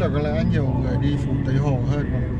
là có lẽ nhiều người đi phủ Tây Hồ hơn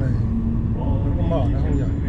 Nó không.